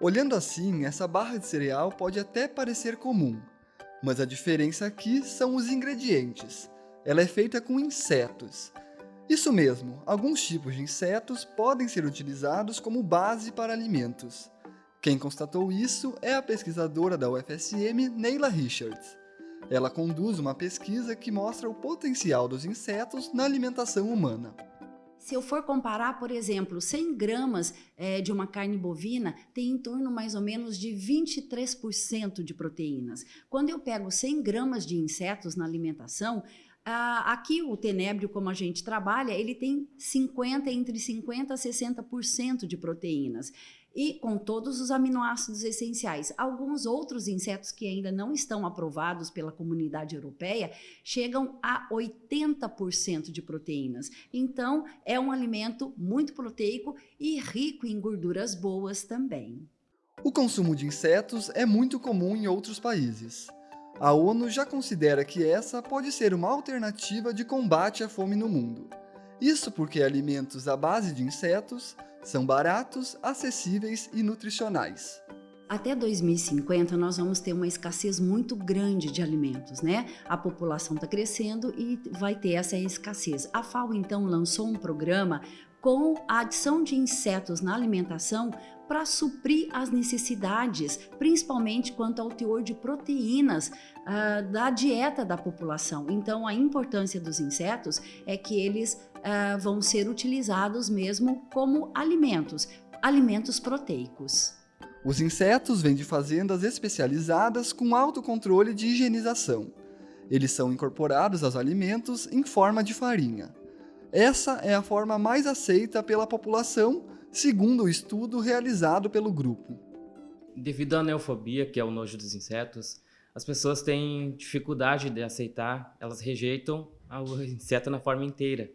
Olhando assim, essa barra de cereal pode até parecer comum, mas a diferença aqui são os ingredientes. Ela é feita com insetos. Isso mesmo, alguns tipos de insetos podem ser utilizados como base para alimentos. Quem constatou isso é a pesquisadora da UFSM, Neila Richards. Ela conduz uma pesquisa que mostra o potencial dos insetos na alimentação humana. Se eu for comparar, por exemplo, 100 gramas é, de uma carne bovina tem em torno mais ou menos de 23% de proteínas. Quando eu pego 100 gramas de insetos na alimentação, aqui o tenébrio, como a gente trabalha, ele tem 50, entre 50% a 60% de proteínas e com todos os aminoácidos essenciais. Alguns outros insetos que ainda não estão aprovados pela comunidade europeia chegam a 80% de proteínas. Então, é um alimento muito proteico e rico em gorduras boas também. O consumo de insetos é muito comum em outros países. A ONU já considera que essa pode ser uma alternativa de combate à fome no mundo. Isso porque alimentos à base de insetos são baratos, acessíveis e nutricionais. Até 2050 nós vamos ter uma escassez muito grande de alimentos, né? A população está crescendo e vai ter essa escassez. A FAO então lançou um programa com a adição de insetos na alimentação para suprir as necessidades, principalmente quanto ao teor de proteínas uh, da dieta da população. Então, a importância dos insetos é que eles uh, vão ser utilizados mesmo como alimentos, alimentos proteicos. Os insetos vêm de fazendas especializadas com alto controle de higienização. Eles são incorporados aos alimentos em forma de farinha. Essa é a forma mais aceita pela população, segundo o estudo realizado pelo grupo. Devido à neofobia, que é o nojo dos insetos, as pessoas têm dificuldade de aceitar, elas rejeitam o inseto na forma inteira.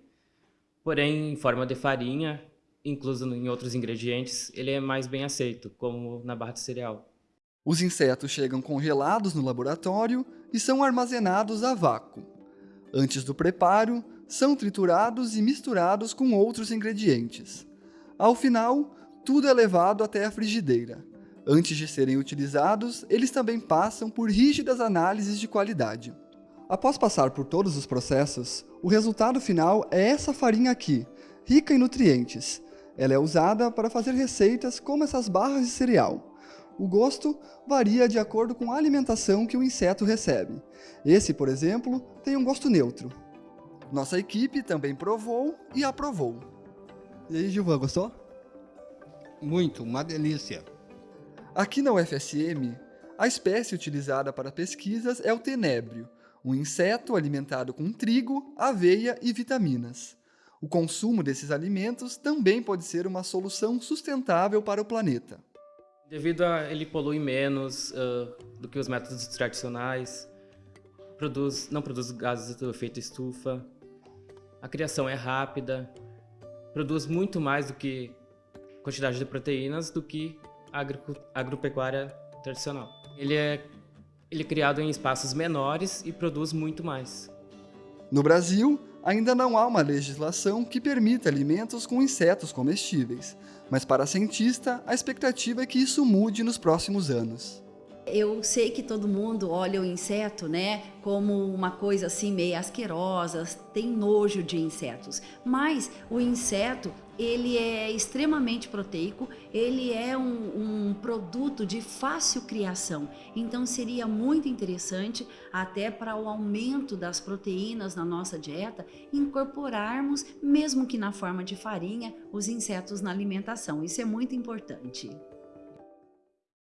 Porém, em forma de farinha, incluso em outros ingredientes, ele é mais bem aceito, como na barra de cereal. Os insetos chegam congelados no laboratório e são armazenados a vácuo. Antes do preparo, são triturados e misturados com outros ingredientes. Ao final, tudo é levado até a frigideira. Antes de serem utilizados, eles também passam por rígidas análises de qualidade. Após passar por todos os processos, o resultado final é essa farinha aqui, rica em nutrientes. Ela é usada para fazer receitas como essas barras de cereal. O gosto varia de acordo com a alimentação que o inseto recebe. Esse, por exemplo, tem um gosto neutro. Nossa equipe também provou e aprovou. E aí, Gilvan, gostou? Muito, uma delícia. Aqui na UFSM, a espécie utilizada para pesquisas é o tenébrio, um inseto alimentado com trigo, aveia e vitaminas. O consumo desses alimentos também pode ser uma solução sustentável para o planeta. Devido a ele polui menos uh, do que os métodos tradicionais, produz, não produz gases do efeito estufa, a criação é rápida, produz muito mais do que quantidade de proteínas do que a agropecuária tradicional. Ele é, ele é criado em espaços menores e produz muito mais. No Brasil, ainda não há uma legislação que permita alimentos com insetos comestíveis, mas para a cientista, a expectativa é que isso mude nos próximos anos. Eu sei que todo mundo olha o inseto, né, como uma coisa assim meio asquerosa, tem nojo de insetos, mas o inseto ele é extremamente proteico, ele é um, um, produto de fácil criação, então seria muito interessante até para o aumento das proteínas na nossa dieta, incorporarmos, mesmo que na forma de farinha, os insetos na alimentação, isso é muito importante.